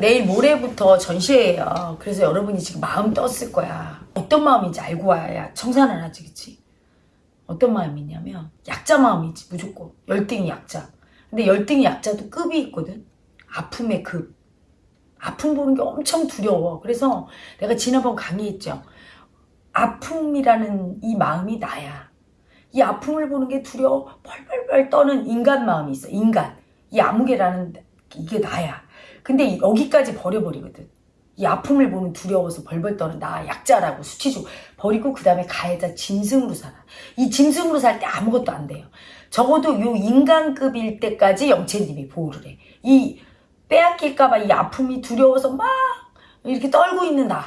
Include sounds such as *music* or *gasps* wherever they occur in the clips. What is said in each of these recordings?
내일 모레부터 전시회예요. 그래서 여러분이 지금 마음 떴을 거야. 어떤 마음인지 알고 와야 청산을 하지, 그치? 어떤 마음이냐면 약자 마음이지 무조건 열등이 약자. 근데 열등이 약자도 급이 있거든. 아픔의 급. 아픔 보는 게 엄청 두려워. 그래서 내가 지난번 강의했죠. 아픔이라는 이 마음이 나야. 이 아픔을 보는 게 두려워 펄펄펄 떠는 인간 마음이 있어. 인간. 이 아무개라는 이게 나야. 근데 여기까지 버려버리거든. 이 아픔을 보는 두려워서 벌벌 떠는 나 약자라고 수치주고 버리고 그 다음에 가해자 짐승으로 살아. 이 짐승으로 살 때 아무것도 안 돼요. 적어도 요 인간급일 때까지 영채님이 보호를 해. 이 빼앗길까봐 이 아픔이 두려워서 막 이렇게 떨고 있는 나.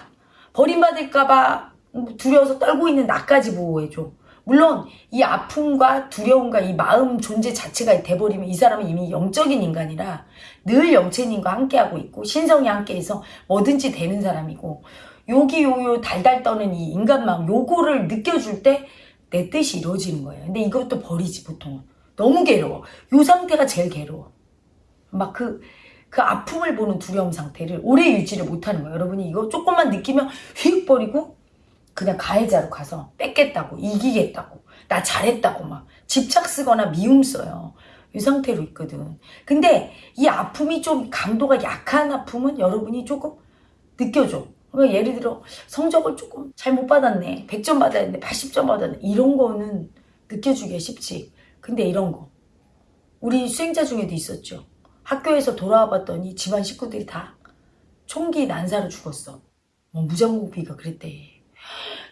버림받을까봐 두려워서 떨고 있는 나까지 보호해줘. 물론 이 아픔과 두려움과 이 마음 존재 자체가 돼버리면 이 사람은 이미 영적인 인간이라 늘 영체님과 함께하고 있고 신성이 함께해서 뭐든지 되는 사람이고 여기 요요 달달 떠는 이 인간 마음 요거를 느껴줄 때 내 뜻이 이루어지는 거예요. 근데 이것도 버리지 보통은. 너무 괴로워. 요 상태가 제일 괴로워. 막 그, 그 아픔을 보는 두려움 상태를 오래 유지를 못하는 거예요. 여러분이 이거 조금만 느끼면 휙 버리고 그냥 가해자로 가서 뺏겠다고 이기겠다고 나 잘했다고 막 집착 쓰거나 미움 써요. 이 상태로 있거든. 근데 이 아픔이 좀 강도가 약한 아픔은 여러분이 조금 느껴줘. 그러니까 예를 들어 성적을 조금 잘 못 받았네. 100점 받아야 되는데 80점 받았네. 이런 거는 느껴주기가 쉽지. 근데 이런 거. 우리 수행자 중에도 있었죠. 학교에서 돌아와 봤더니 집안 식구들이 다 총기 난사로 죽었어. 뭐 무장공비가 그랬대.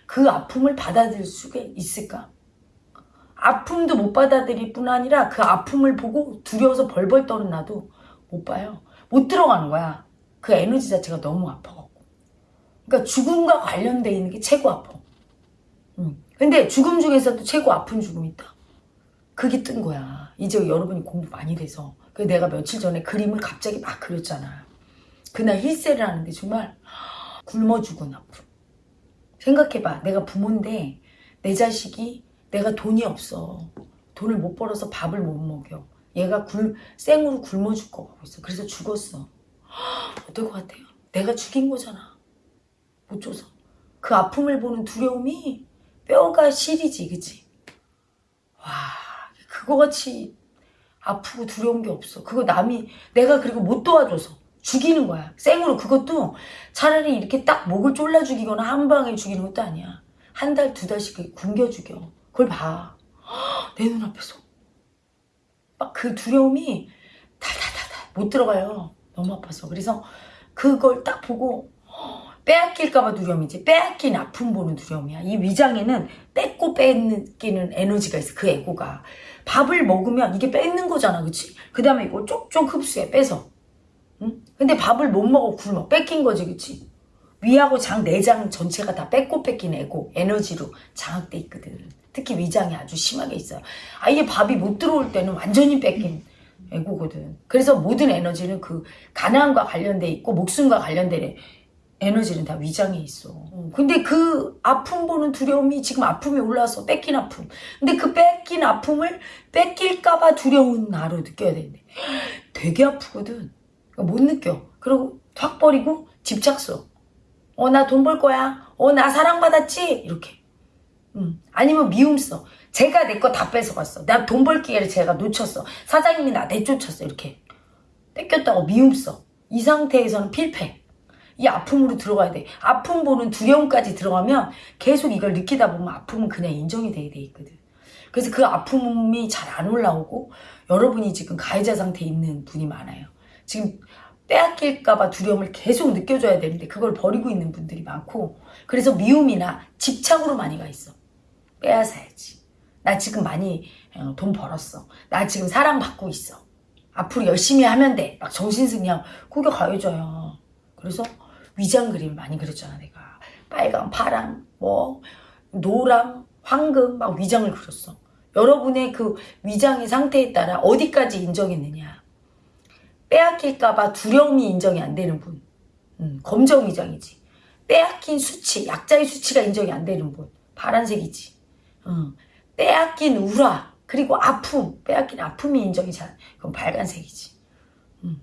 그 아픔을 받아들일 수가 있을까? 아픔도 못 받아들일 뿐 아니라 그 아픔을 보고 두려워서 벌벌 떠는 나도 못 봐요. 못 들어가는 거야. 그 에너지 자체가 너무 아파갖고. 그러니까 죽음과 관련돼 있는 게 최고 아파. 음. 근데 죽음 중에서도 최고 아픈 죽음이 있다. 그게 뜬 거야. 이제 여러분이 공부 많이 돼서. 그 내가 며칠 전에 그림을 갑자기 막 그렸잖아. 그날 힐세를 하는데 정말 굶어 죽은 아픔. 생각해봐. 내가 부모인데 내 자식이 내가 돈이 없어. 돈을 못 벌어서 밥을 못 먹여. 얘가 굴, 생으로 굶어 죽고 가고 있어. 그래서 죽었어. 어떨 것 같아요? 내가 죽인 거잖아. 못 줘서. 그 아픔을 보는 두려움이 뼈가 시리지, 그치? 와, 그거 같이 아프고 두려운 게 없어. 그거 남이, 내가 그리고 못 도와줘서 죽이는 거야. 생으로. 그것도 차라리 이렇게 딱 목을 졸라 죽이거나 한 방에 죽이는 것도 아니야. 한 달, 두 달씩 굶겨 죽여. 그걸 봐. *gasps* 내 눈앞에서. 막 그 두려움이 달달달달 못 들어가요. 너무 아파서. 그래서 그걸 딱 보고 *gasps* 빼앗길까봐 두려움이지. 빼앗긴 아픔 보는 두려움이야. 이 위장에는 뺏고 뺏기는 에너지가 있어. 그 에고가. 밥을 먹으면 이게 뺏는 거잖아. 그치? 그 다음에 이거 쪽쪽 흡수해. 빼서. 응? 근데 밥을 못 먹어. 굶어. 뺏긴 거지. 그치? 위하고 장, 내장 전체가 다 뺏고 뺏긴 에고, 에너지로 장악돼 있거든. 특히 위장이 아주 심하게 있어요. 아예 밥이 못 들어올 때는 완전히 뺏긴 에고거든. 그래서 모든 에너지는 그 가난과 관련돼 있고 목숨과 관련된 에너지는 다 위장에 있어. 근데 그 아픔 보는 두려움이 지금 아픔이 올라와서 뺏긴 아픔. 근데 그 뺏긴 아픔을 뺏길까봐 두려운 나로 느껴야 되는데 되게 아프거든. 못 느껴. 그리고 확 버리고 집착서. 어, 나 돈 벌 거야. 어, 나 사랑받았지? 이렇게. 음. 아니면 미움 써. 제가 내 거 다 뺏어갔어. 나돈벌 기회를 제가 놓쳤어. 사장님이 나 내쫓았어. 이렇게. 뺏겼다고 미움 써. 이 상태에서는 필패. 이 아픔으로 들어가야 돼. 아픔 보는 두려움까지 들어가면 계속 이걸 느끼다 보면 아픔은 그냥 인정이 되게 돼 있거든. 그래서 그 아픔이 잘 안 올라오고 여러분이 지금 가해자 상태에 있는 분이 많아요. 지금 빼앗길까봐 두려움을 계속 느껴줘야 되는데 그걸 버리고 있는 분들이 많고 그래서 미움이나 집착으로 많이 가 있어. 빼앗아야지. 나 지금 많이 어, 돈 벌었어. 나 지금 사랑받고 있어. 앞으로 열심히 하면 돼. 막 정신승리하고 그게 가해자야. 그래서 위장 그림 많이 그렸잖아 내가. 빨강, 파랑, 뭐 노랑, 황금 막 위장을 그렸어. 여러분의 그 위장의 상태에 따라 어디까지 인정했느냐. 빼앗길까봐 두려움이 인정이 안 되는 분. 음, 검정 위장이지. 빼앗긴 수치, 약자의 수치가 인정이 안 되는 분. 파란색이지. 음, 빼앗긴 우라, 그리고 아픔, 빼앗긴 아픔이 인정이 잘, 그건 빨간색이지. 음,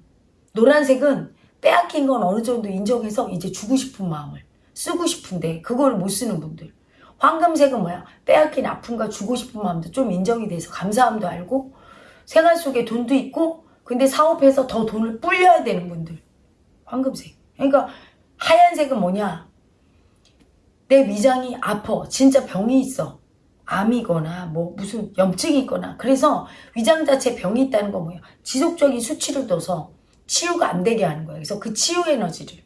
노란색은 빼앗긴 건 어느 정도 인정해서 이제 주고 싶은 마음을 쓰고 싶은데 그걸 못 쓰는 분들. 황금색은 뭐야? 빼앗긴 아픔과 주고 싶은 마음도 좀 인정이 돼서 감사함도 알고 생활 속에 돈도 있고 근데 사업해서 더 돈을 불려야 되는 분들. 황금색. 그러니까 하얀색은 뭐냐? 내 위장이 아파. 진짜 병이 있어 암이거나 뭐 무슨 염증이 있거나 그래서 위장 자체 병이 있다는 건 뭐예요? 지속적인 수치를 둬서 치유가 안 되게 하는 거예요. 그래서 그 치유 에너지를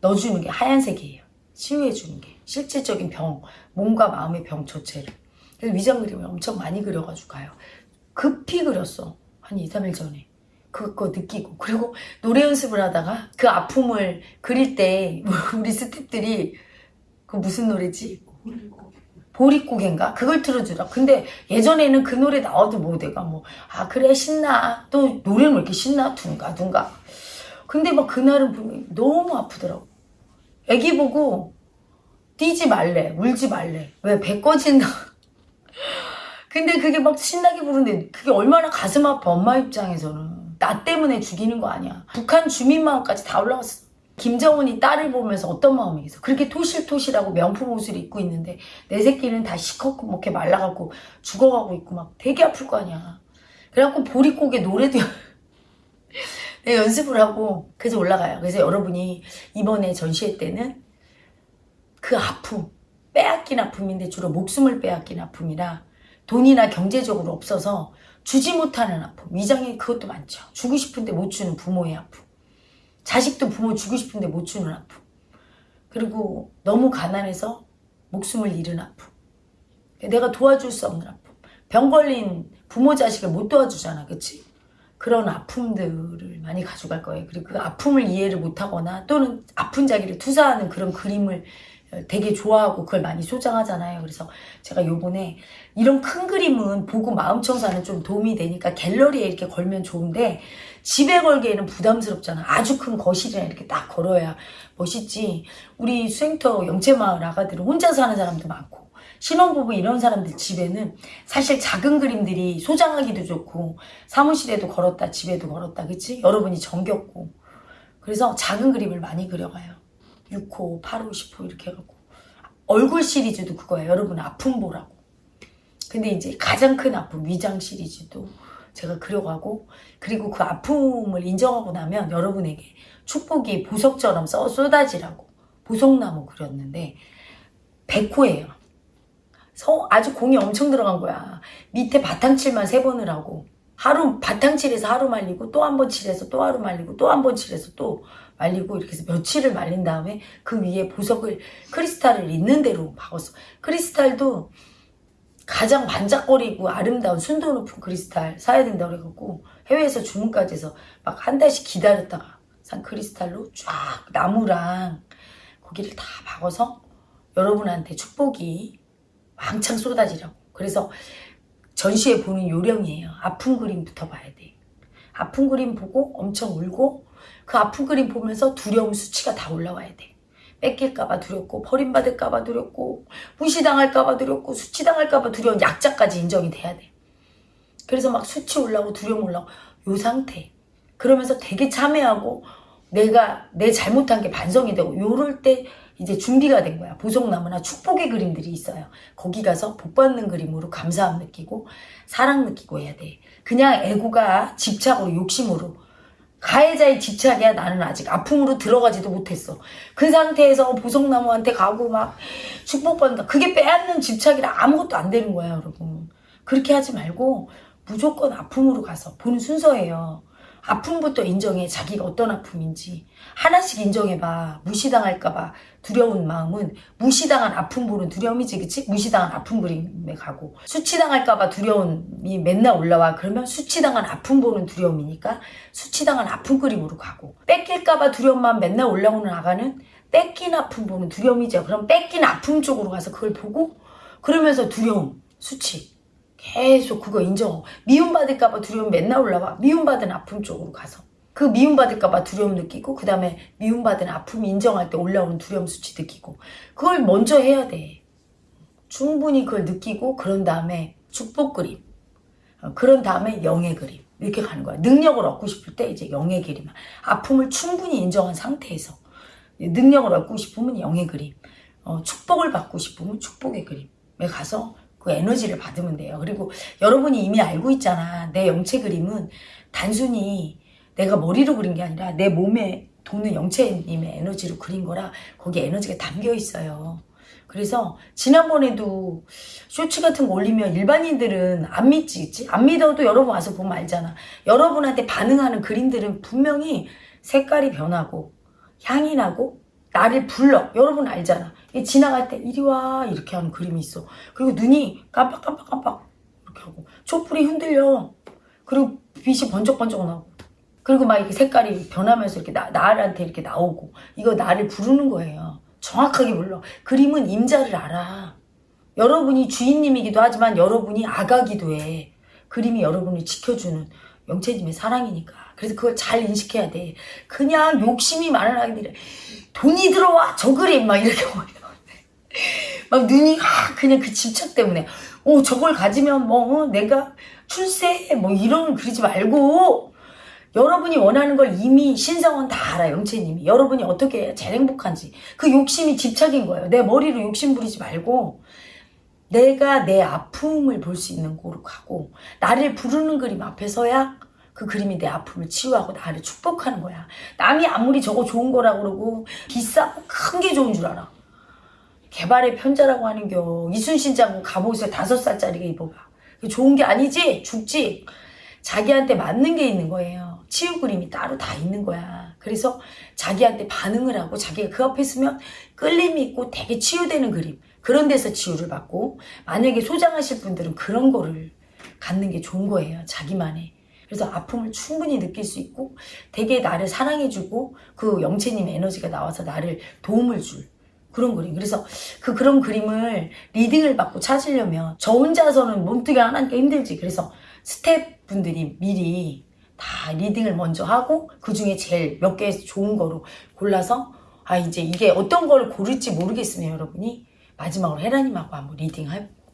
넣어주는 게 하얀색이에요. 치유해 주는 게 실질적인 병 몸과 마음의 병 자체를. 그래서 위장 그림을 엄청 많이 그려가지고 가요. 급히 그렸어. 한 2, 3일 전에. 그거 느끼고. 그리고 노래 연습을 하다가 그 아픔을 그릴 때 *laughs* 우리 스탭들이 그 무슨 노래지 보릿고개인가? 그걸 틀어주라. 근데 예전에는 그 노래 나와도 뭐 내가 뭐 아 그래 신나. 또 노래는 왜 이렇게 신나? 둥가 둥가? 근데 막 그날은 보면 너무 아프더라고. 애기 보고 뛰지 말래 울지 말래. 왜 배 꺼진다. *laughs* 근데 그게 막 신나게 부르는데 그게 얼마나 가슴 아파 엄마 입장에서는. 나 때문에 죽이는 거 아니야. 북한 주민 마음까지 다 올라왔어 김정은이 딸을 보면서 어떤 마음이겠어? 그렇게 토실토실하고 명품 옷을 입고 있는데 내 새끼는 다 시커멓게 말라가고 죽어가고 있고 막 되게 아플 거 아니야. 그래갖고 보릿고개 노래도 *laughs* 내 연습을 하고 그래서 올라가요. 그래서 여러분이 이번에 전시회 때는 그 아픔 빼앗긴 아픔인데 주로 목숨을 빼앗긴 아픔이라 돈이나 경제적으로 없어서 주지 못하는 아픔. 위장에 그것도 많죠. 주고 싶은데 못 주는 부모의 아픔 자식도 부모 주고 싶은데 못 주는 아픔. 그리고 너무 가난해서 목숨을 잃은 아픔. 내가 도와줄 수 없는 아픔. 병 걸린 부모 자식을 못 도와주잖아 그치? 그런 아픔들을 많이 가져갈 거예요. 그리고 그 아픔을 이해를 못하거나 또는 아픈 자기를 투사하는 그런 그림을 되게 좋아하고 그걸 많이 소장하잖아요. 그래서 제가 요번에 이런 큰 그림은 보고 마음 청소하는 좀 도움이 되니까 갤러리에 이렇게 걸면 좋은데 집에 걸기에는 부담스럽잖아. 아주 큰 거실이나 이렇게 딱 걸어야 멋있지. 우리 수행터 영채마을 아가들은 혼자 사는 사람도 많고 신혼부부 이런 사람들 집에는 사실 작은 그림들이 소장하기도 좋고 사무실에도 걸었다 집에도 걸었다 그치? 여러분이 정겹고 그래서 작은 그림을 많이 그려가요. 6호, 8호, 10호 이렇게 해갖고 얼굴 시리즈도 그거예요. 여러분 아픔 보라고. 근데 이제 가장 큰 아픔 위장 시리즈도 제가 그려가고 그리고 그 아픔을 인정하고 나면 여러분에게 축복이 보석처럼 써 쏟아지라고 보석나무 그렸는데 100호예요. 서 아주 공이 엄청 들어간 거야. 밑에 바탕칠만 세 번을 하고 하루 바탕칠해서 하루 말리고 또 한 번 칠해서 또 하루 말리고 또 한 번 칠해서 또 말리고 이렇게 해서 며칠을 말린 다음에 그 위에 보석을 크리스탈을 있는 대로 박았어. 크리스탈도 가장 반짝거리고 아름다운 순도 높은 크리스탈 사야 된다고 그래갖고 해외에서 주문까지 해서 막 한 달씩 기다렸다가 산 크리스탈로 쫙 나무랑 거기를 다 박아서 여러분한테 축복이 왕창 쏟아지라고. 그래서 전시회 보는 요령이에요. 아픈 그림부터 봐야 돼. 아픈 그림 보고 엄청 울고 그 아픈 그림 보면서 두려움 수치가 다 올라와야 돼. 뺏길까봐 두렵고 버림받을까봐 두렵고 무시당할까봐 두렵고 수치당할까봐 두려운 약자까지 인정이 돼야 돼. 그래서 막 수치 올라오고 두려움 올라오고 요 상태. 그러면서 되게 참회하고 내가 내 잘못한 게 반성이 되고 요럴 때 이제 준비가 된 거야. 보석나무나 축복의 그림들이 있어요. 거기 가서 복 받는 그림으로 감사함 느끼고 사랑 느끼고 해야 돼. 그냥 애고가 집착으로 욕심으로 가해자의 집착이야 나는 아직 아픔으로 들어가지도 못했어. 그 상태에서 보석나무한테 가고 막 축복받는다. 그게 빼앗는 집착이라 아무것도 안 되는 거야 여러분. 그렇게 하지 말고 무조건 아픔으로 가서 보는 순서예요. 아픔부터 인정해. 자기가 어떤 아픔인지. 하나씩 인정해봐. 무시당할까봐 두려운 마음은 무시당한 아픔 보는 두려움이지 그치? 무시당한 아픔 그림에 가고. 수치당할까봐 두려움이 맨날 올라와. 그러면 수치당한 아픔 보는 두려움이니까 수치당한 아픔 그림으로 가고. 뺏길까봐 두려움만 맨날 올라오는 아가는 뺏긴 아픔 보는 두려움이죠. 그럼 뺏긴 아픔 쪽으로 가서 그걸 보고 그러면서 두려움 수치 계속 그거 인정. 미움받을까봐 두려움 맨날 올라와. 미움받은 아픔 쪽으로 가서. 그 미움받을까봐 두려움 느끼고 그 다음에 미움받은 아픔 인정할 때 올라오는 두려움 수치 느끼고 그걸 먼저 해야 돼. 충분히 그걸 느끼고 그런 다음에 축복 그림. 어, 그런 다음에 영의 그림. 이렇게 가는 거야. 능력을 얻고 싶을 때 이제 영의 그림. 아픔을 충분히 인정한 상태에서 능력을 얻고 싶으면 영의 그림. 어, 축복을 받고 싶으면 축복의 그림에 가서 그 에너지를 받으면 돼요. 그리고 여러분이 이미 알고 있잖아. 내 영체 그림은 단순히 내가 머리로 그린 게 아니라 내 몸에 도는 영체님의 에너지로 그린 거라 거기에 에너지가 담겨 있어요. 그래서 지난번에도 쇼츠 같은 거 올리면 일반인들은 안 믿지? 안 믿어도 여러분 와서 보면 알잖아. 여러분한테 반응하는 그림들은 분명히 색깔이 변하고 향이 나고 나를 불러. 여러분 알잖아. 이 지나갈 때 이리 와 이렇게 하는 그림이 있어. 그리고 눈이 깜빡깜빡깜빡 이렇게 하고 촛불이 흔들려. 그리고 빛이 번쩍번쩍 나고. 그리고 막 이렇게 색깔이 변하면서 이렇게 나, 나한테 이렇게 나오고 이거 나를 부르는 거예요. 정확하게 불러. 그림은 임자를 알아. 여러분이 주인님이기도 하지만 여러분이 아가기도 해. 그림이 여러분을 지켜주는 영체님의 사랑이니까. 그래서 그걸 잘 인식해야 돼. 그냥 욕심이 많은 아이들이 돈이 들어와 저 그림 막 이렇게 막 눈이 아, 그냥 그 집착 때문에. 오 저걸 가지면 뭐 어, 내가 출세 뭐 이런 그러지 말고. 여러분이 원하는 걸 이미 신성원 다 알아 영채님이. 여러분이 어떻게 해야 제일 행복한지. 그 욕심이 집착인 거예요. 내 머리로 욕심 부리지 말고 내가 내 아픔을 볼 수 있는 곳으로 가고 나를 부르는 그림 앞에 서야 그 그림이 내 아픔을 치유하고 나를 축복하는 거야 남이 아무리 저거 좋은 거라고 그러고 비싸고 큰 게 좋은 줄 알아 개발의 편자라고 하는 겨 이순신 장군 갑옷을 다섯 살짜리가 입어봐 그게 좋은 게 아니지 죽지 자기한테 맞는 게 있는 거예요. 치유 그림이 따로 다 있는 거야. 그래서 자기한테 반응을 하고 자기가 그 앞에 있으면 끌림이 있고 되게 치유되는 그림. 그런 데서 치유를 받고 만약에 소장하실 분들은 그런 거를 갖는 게 좋은 거예요. 자기만의. 그래서 아픔을 충분히 느낄 수 있고 되게 나를 사랑해주고 그 영채님의 에너지가 나와서 나를 도움을 줄 그런 그림. 그래서 그 그런 그림을 리딩을 받고 찾으려면 저 혼자서는 몸뜨기 하나니까 힘들지. 그래서 스태프분들이 미리 다 리딩을 먼저 하고 그 중에 제일 몇 개 좋은 거로 골라서 아 이제 이게 어떤 걸 고를지 모르겠으면 여러분이 마지막으로 헤라님하고 한번 리딩해보고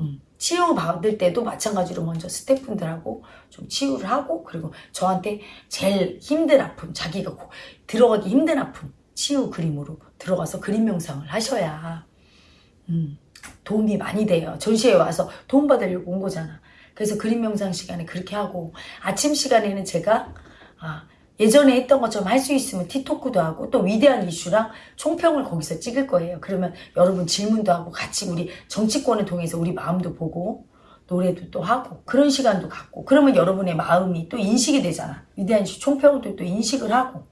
음, 치유 받을 때도 마찬가지로 먼저 스태프분들하고 좀 치유를 하고 그리고 저한테 제일 힘든 아픔 자기가 고- 들어가기 힘든 아픔 치유 그림으로 들어가서 그림 명상을 하셔야 음, 도움이 많이 돼요. 전시회 와서 도움 받으려고 온 거잖아. 그래서 그림 명상 시간에 그렇게 하고 아침 시간에는 제가 아, 예전에 했던 것처럼 할 수 있으면 티토크도 하고 또 위대한 이슈랑 총평을 거기서 찍을 거예요. 그러면 여러분 질문도 하고 같이 우리 정치권을 통해서 우리 마음도 보고 노래도 또 하고 그런 시간도 갖고 그러면 여러분의 마음이 또 인식이 되잖아. 위대한 이슈 총평도 또 인식을 하고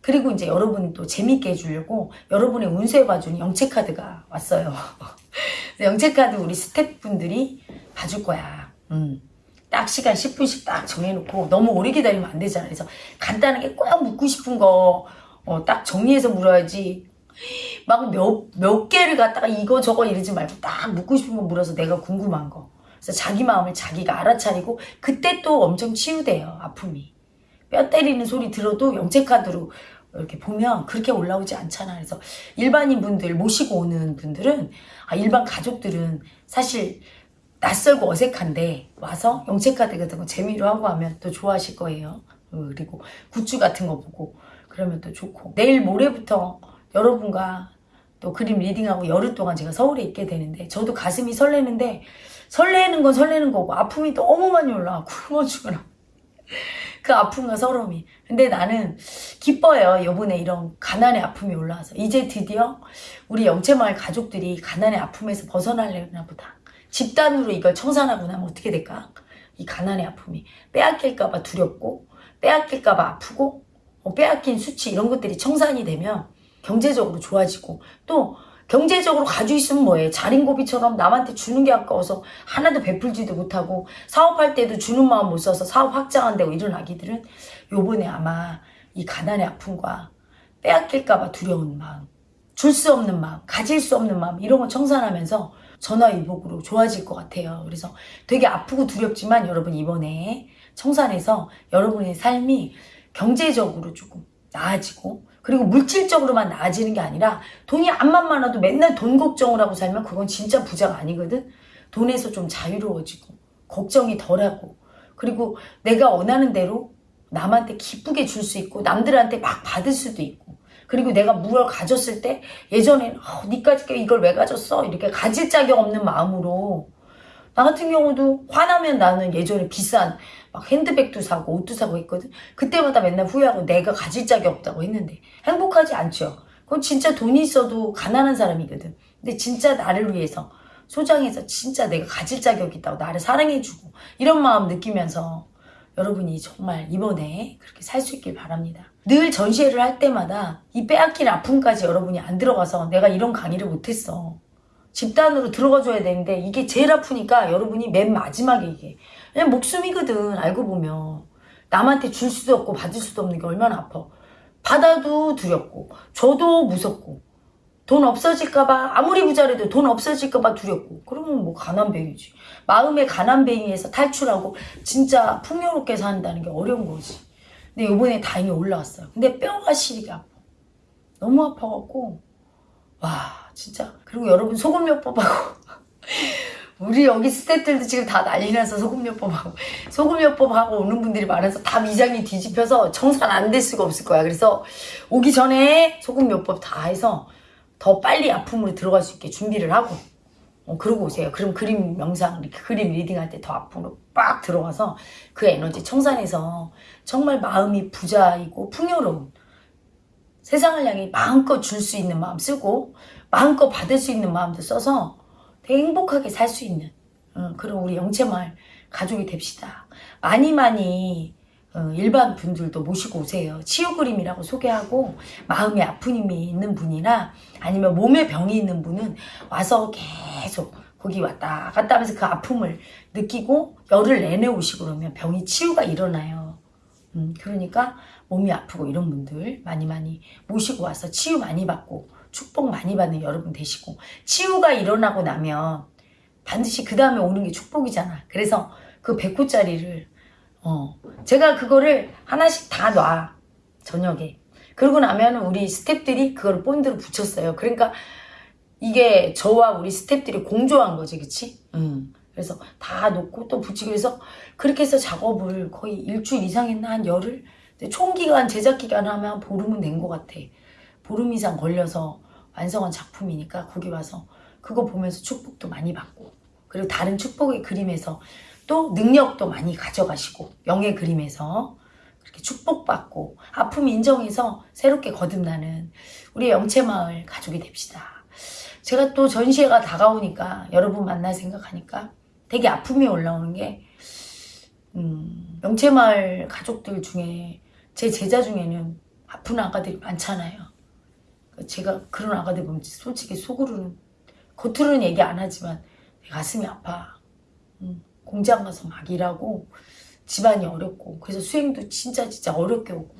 그리고 이제 여러분이 또 재밌게 해주려고 여러분의 운세 봐주는 영체카드가 왔어요. *laughs* 영체카드 우리 스태프분들이 봐줄 거야. 음. 딱 시간 10분씩 딱 정해놓고 너무 오래 기다리면 안 되잖아. 그래서 간단하게 꼭 묻고 싶은 거 어, 딱 정리해서 물어야지. 막 몇, 몇 개를 갖다가 이거 저거 이러지 말고 딱 묻고 싶은 거 물어서 내가 궁금한 거. 그래서 자기 마음을 자기가 알아차리고 그때 또 엄청 치유돼요. 아픔이. 뼈 때리는 소리 들어도 영체카드로 이렇게 보면 그렇게 올라오지 않잖아. 그래서 일반인 분들 모시고 오는 분들은 아, 일반 가족들은 사실 낯설고 어색한데 와서 영체카드 같은 거 재미로 하고 하면 또 좋아하실 거예요. 어, 그리고 굿즈 같은 거 보고 그러면 또 좋고. 내일 모레부터 여러분과 또 그림 reading하고 열흘 동안 제가 서울에 있게 되는데 저도 가슴이 설레는데 설레는 건 설레는 거고 아픔이 너무 많이 올라와. *laughs* 굶어 죽으라. 그 아픔과 서러움이. 근데 나는 기뻐요. 요번에 이런 가난의 아픔이 올라와서. 이제 드디어 우리 영채마을 가족들이 가난의 아픔에서 벗어나려나 보다 집단으로 이걸 청산하고 나면 어떻게 될까? 이 가난의 아픔이 빼앗길까봐 두렵고 빼앗길까봐 아프고 어, 빼앗긴 수치 이런 것들이 청산이 되면 경제적으로 좋아지고 또 경제적으로 가지고 있으면 뭐해 자린고비처럼 남한테 주는 게 아까워서 하나도 베풀지도 못하고 사업할 때도 주는 마음 못 써서 사업 확장 안 되고 이런 아기들은 요번에 아마 이 가난의 아픔과 빼앗길까봐 두려운 마음 줄 수 없는 마음 가질 수 없는 마음 이런 거 청산하면서 전화위복으로 좋아질 것 같아요. 그래서 되게 아프고 두렵지만 여러분 이번에 청산해서 여러분의 삶이 경제적으로 조금 나아지고 그리고 물질적으로만 나아지는 게 아니라 돈이 암만 많아도 맨날 돈 걱정을 하고 살면 그건 진짜 부자가 아니거든. 돈에서 좀 자유로워지고 걱정이 덜하고 그리고 내가 원하는 대로 남한테 기쁘게 줄 수 있고 남들한테 막 받을 수도 있고 그리고 내가 무엇을 가졌을 때 예전엔 어, 니까지 이걸 왜 가졌어? 이렇게 가질 자격 없는 마음으로. 나 같은 경우도 화나면 나는 예전에 비싼 막 핸드백도 사고 옷도 사고 했거든. 그때마다 맨날 후회하고 내가 가질 자격 없다고 했는데 행복하지 않죠. 그건 진짜 돈이 있어도 가난한 사람이거든. 근데 진짜 나를 위해서 소장해서 진짜 내가 가질 자격이 있다고 나를 사랑해주고 이런 마음 느끼면서 여러분이 정말 이번에 그렇게 살 수 있길 바랍니다. 늘 전시회를 할 때마다 이 빼앗긴 아픔까지 여러분이 안 들어가서 내가 이런 강의를 못했어. 집단으로 들어가줘야 되는데 이게 제일 아프니까 여러분이 맨 마지막에 이게. 그냥 목숨이거든 알고 보면. 남한테 줄 수도 없고 받을 수도 없는 게 얼마나 아파. 받아도 두렵고 줘도 무섭고. 돈 없어질까봐 아무리 부자라도 돈 없어질까봐 두렵고. 그러면 뭐 가난뱅이지. 마음의 가난뱅이에서 탈출하고 진짜 풍요롭게 산다는 게 어려운 거지 근데 요번에 다행히 올라왔어요. 근데 뼈가 시리게 아파. 너무 아파갖고. 와 진짜. 그리고 여러분 소금요법하고 *laughs* 우리 여기 스태프들도 지금 다 난리 나서 소금요법하고 소금요법하고 오는 분들이 많아서 다 위장이 뒤집혀서 청산 안 될 수가 없을 거야. 그래서 오기 전에 소금요법 다 해서 더 빨리 아픔으로 들어갈 수 있게 준비를 하고 어, 그러고 오세요. 그럼 그림 명상, 그림 리딩할 때더 아픔으로 빡 들어가서 그 에너지 청산해서 정말 마음이 부자이고 풍요로운 세상을 향해 마음껏 줄 수 있는 마음 쓰고 마음껏 받을 수 있는 마음도 써서 되게 행복하게 살 수 있는 어, 그런 우리 영채마을 가족이 됩시다. 많이 많이 어, 일반 분들도 모시고 오세요. 치유 그림이라고 소개하고 마음에 아픈 힘이 있는 분이나 아니면 몸에 병이 있는 분은 와서 계속 거기 왔다 갔다 하면서 그 아픔을 느끼고 열을 내내 오시고 그러면 병이 치유가 일어나요. 음, 그러니까 몸이 아프고 이런 분들 많이 많이 모시고 와서 치유 많이 받고 축복 많이 받는 여러분 되시고 치유가 일어나고 나면 반드시 그 다음에 오는 게 축복이잖아. 그래서 그 100호짜리를 어 제가 그거를 하나씩 다 놔 저녁에 그러고 나면 우리 스탭들이 그걸 본드로 붙였어요. 그러니까 이게 저와 우리 스탭들이 공조한 거지, 그치? 음. 그래서 다 놓고 또 붙이고 그래서 그렇게 해서 작업을 거의 일주일 이상 했나 한 열흘? 근데 총 기간 제작 기간 하면 한 보름은 된 것 같아. 보름 이상 걸려서 완성한 작품이니까 거기 와서 그거 보면서 축복도 많이 받고 그리고 다른 축복의 그림에서 또 능력도 많이 가져가시고 영의 그림에서 그렇게 축복받고 아픔 인정해서 새롭게 거듭나는 우리 영채마을 가족이 됩시다. 제가 또 전시회가 다가오니까 여러분 만날 생각하니까 되게 아픔이 올라오는 게 음, 영채마을 가족들 중에 제 제자 중에는 아픈 아가들이 많잖아요. 제가 그런 아가들 보면 솔직히 속으로는 겉으로는 얘기 안 하지만 가슴이 아파. 음, 공장 가서 막 일하고 집안이 어렵고 그래서 수행도 진짜 진짜 어렵게 오고.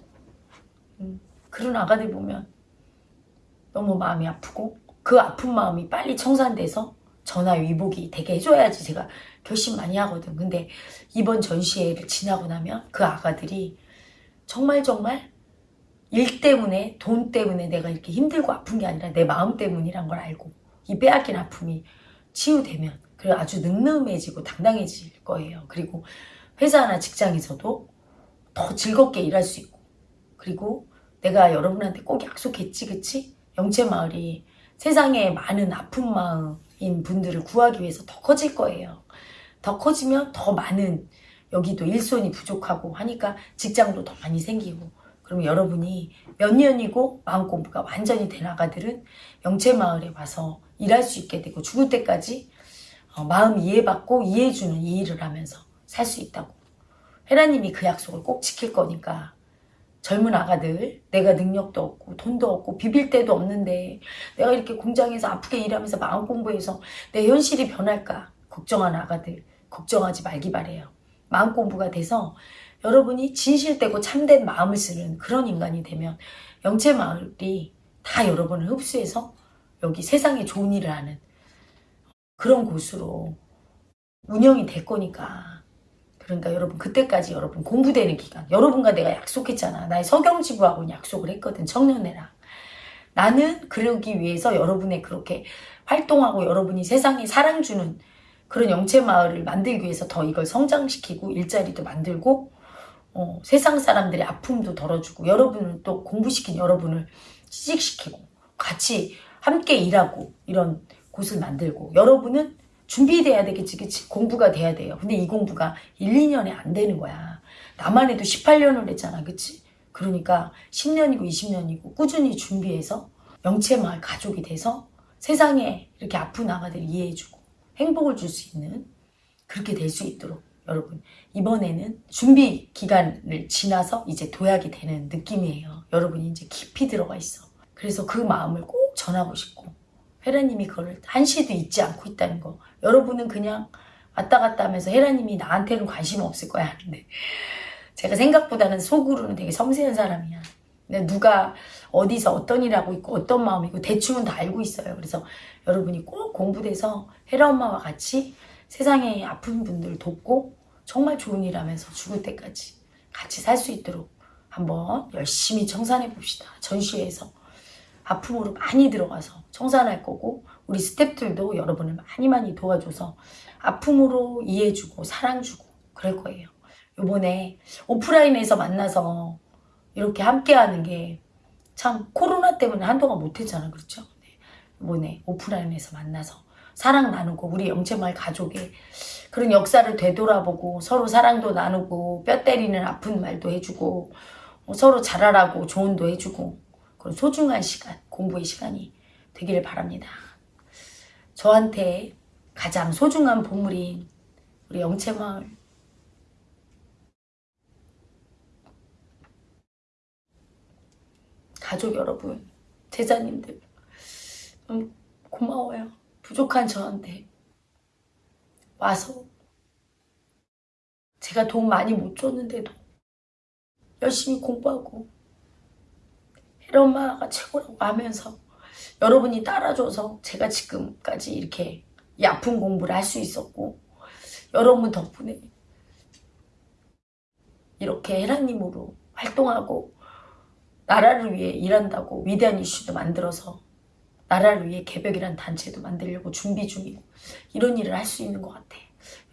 음, 그런 아가들 보면 너무 마음이 아프고 그 아픈 마음이 빨리 청산돼서 전화 위복이 되게 해줘야지 제가 결심 많이 하거든. 근데 이번 전시회를 지나고 나면 그 아가들이 정말 정말 일 때문에 돈 때문에 내가 이렇게 힘들고 아픈 게 아니라 내 마음 때문이란 걸 알고 이 빼앗긴 아픔이 치유되면 그리고 아주 늠름해지고 당당해질 거예요. 그리고 회사나 직장에서도 더 즐겁게 일할 수 있고 그리고 내가 여러분한테 꼭 약속했지 그치? 영채마을이 세상에 많은 아픈 마음인 분들을 구하기 위해서 더 커질 거예요. 더 커지면 더 많은 여기도 일손이 부족하고 하니까 직장도 더 많이 생기고 그럼 여러분이 몇 년이고 마음공부가 완전히 된 아가들은 영채마을에 와서 일할 수 있게 되고 죽을 때까지 어, 마음 이해받고 이해해주는 이 일을 하면서 살 수 있다고. 헤라님이 그 약속을 꼭 지킬 거니까 젊은 아가들 내가 능력도 없고 돈도 없고 비빌 데도 없는데 내가 이렇게 공장에서 아프게 일하면서 마음 공부해서 내 현실이 변할까 걱정하는 아가들 걱정하지 말기 바래요. 마음 공부가 돼서 여러분이 진실되고 참된 마음을 쓰는 그런 인간이 되면 영체 마을이 다 여러분을 흡수해서 여기 세상에 좋은 일을 하는 그런 곳으로 운영이 될 거니까. 그러니까 여러분 그때까지 여러분 공부되는 기간. 여러분과 내가 약속했잖아. 나의 서경지부하고 약속을 했거든 청년회랑. 나는 그러기 위해서 여러분의 그렇게 활동하고 여러분이 세상에 사랑 주는 그런 영체 마을을 만들기 위해서 더 이걸 성장시키고 일자리도 만들고 어, 세상 사람들의 아픔도 덜어주고 여러분을 또 공부시킨 여러분을 취직시키고 같이 함께 일하고 이런 곳을 만들고 여러분은 준비돼야 되겠지 그치 공부가 돼야 돼요. 근데 이 공부가 1, 2년에 안 되는 거야. 나만 해도 18년을 했잖아 그치? 그러니까 10년이고 20년이고 꾸준히 준비해서 영체마을 가족이 돼서 세상에 이렇게 아픈 아가들 이해해주고 행복을 줄 수 있는 그렇게 될 수 있도록 여러분 이번에는 준비 기간을 지나서 이제 도약이 되는 느낌이에요. 여러분이 이제 깊이 들어가 있어. 그래서 그 마음을 꼭 전하고 싶고 헤라님이 그걸 한시도 잊지 않고 있다는 거. 여러분은 그냥 왔다 갔다 하면서 헤라님이 나한테는 관심 없을 거야. 하는데 제가 생각보다는 속으로는 되게 섬세한 사람이야. 누가 어디서 어떤 일 하고 있고 어떤 마음이고 대충은 다 알고 있어요. 그래서 여러분이 꼭 공부돼서 헤라 엄마와 같이 세상에 아픈 분들 돕고 정말 좋은 일 하면서 죽을 때까지 같이 살 수 있도록 한번 열심히 청산해 봅시다. 전시회에서 아픔으로 많이 들어가서 청산할 거고 우리 스탭들도 여러분을 많이 많이 도와줘서 아픔으로 이해해주고 사랑주고 그럴 거예요. 요번에 오프라인에서 만나서 이렇게 함께하는 게 참 코로나 때문에 한동안 못했잖아 그렇죠? 네. 요번에 오프라인에서 만나서 사랑 나누고 우리 영채마을 가족의 그런 역사를 되돌아보고 서로 사랑도 나누고 뼈 때리는 아픈 말도 해주고 어, 서로 잘하라고 조언도 해주고 그런 소중한 시간, 공부의 시간이 되기를 바랍니다. 저한테 가장 소중한 보물인 우리 영채마을 가족 여러분, 제자님들 너무 고마워요. 부족한 저한테 와서 제가 돈 많이 못 줬는데도 열심히 공부하고 혜라 엄마가 최고라고 하면서 여러분이 따라줘서 제가 지금까지 이렇게 이 아픈 공부를 할 수 있었고 여러분 덕분에 이렇게 혜라님으로 활동하고 나라를 위해 일한다고 위대한 이슈도 만들어서 나라를 위해 개벽이란 단체도 만들려고 준비 중이고 이런 일을 할 수 있는 것 같아.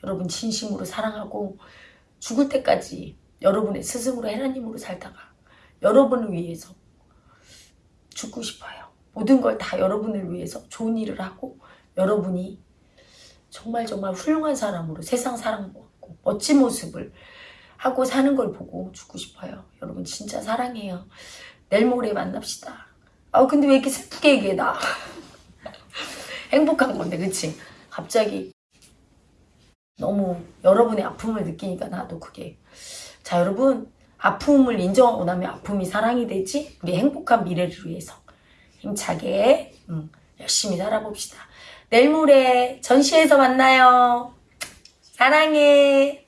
여러분 진심으로 사랑하고 죽을 때까지 여러분의 스승으로 혜라님으로 살다가 여러분을 위해서 죽고 싶어요. 모든 걸 다 여러분을 위해서 좋은 일을 하고 여러분이 정말 정말 훌륭한 사람으로 세상 사랑받고 멋진 모습을 하고 사는 걸 보고 죽고 싶어요. 여러분 진짜 사랑해요. 내일 모레 만납시다. 아 근데 왜 이렇게 슬프게 얘기해 나. *laughs* 행복한 건데 그치? 갑자기 너무 여러분의 아픔을 느끼니까 나도 그게 자 여러분 아픔을 인정하고 나면 아픔이 사랑이 되지 우리 행복한 미래를 위해서. 힘차게 음, 열심히 살아봅시다. 내일 모레 전시회에서 만나요. 사랑해